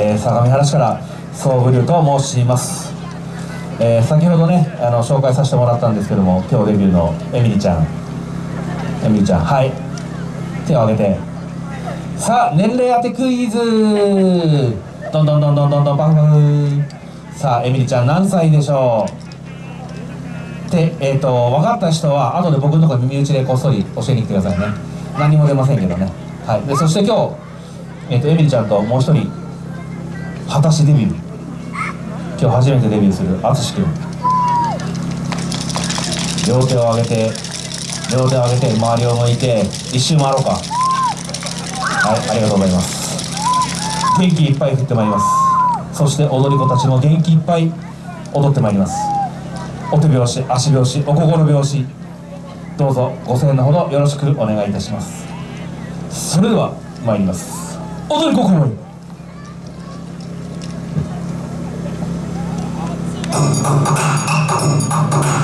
えー、相模原市から総武龍と申します、えー先ほどねあの紹介させてもらったんですけども今日デビューのエミリちゃん。エミリちゃんはい。手を挙げて。さあ年齢当てクイズ。どんどんどんどんどんどんバフバフさあエミリちゃん何歳でしょうでえっ、と分かった人は後で僕のところ耳打ちでこっそり教えに来てくださいね何も出ませんけどねはいでそして今日えっ、とエミリちゃんともう一人果たしデビュー。今日初めてデビューする淳君。両手を上げて両手を上げて周りを向いて一周回ろうか。はいありがとうございます。元気いっぱい振ってまいります。そして踊り子たちも元気いっぱい踊ってまいります。お手拍子足拍子お心拍子。どうぞご声援のほどよろしくお願いいたします。それでは参ります。踊り子心には Oh, oh, oh, oh, oh, oh, oh, oh, oh.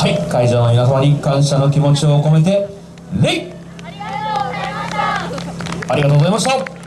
はい会場の皆様に感謝の気持ちを込めて礼。ありがとうございました